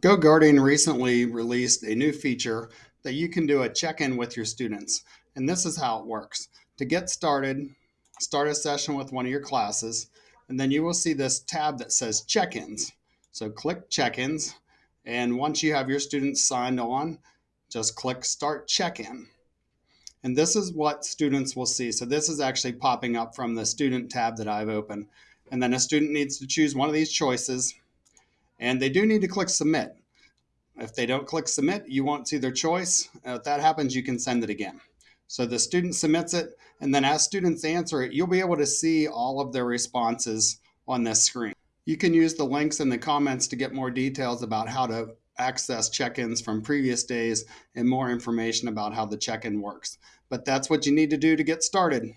GoGuardian recently released a new feature that you can do a check-in with your students. And this is how it works. To get started, start a session with one of your classes, and then you will see this tab that says check-ins. So click check-ins, and once you have your students signed on, just click start check-in. And this is what students will see. So this is actually popping up from the student tab that I've opened. And then a student needs to choose one of these choices. And they do need to click submit. If they don't click submit, you won't see their choice. If that happens, you can send it again. So the student submits it, and then as students answer it, you'll be able to see all of their responses on this screen. You can use the links in the comments to get more details about how to access check-ins from previous days and more information about how the check-in works. But that's what you need to do to get started.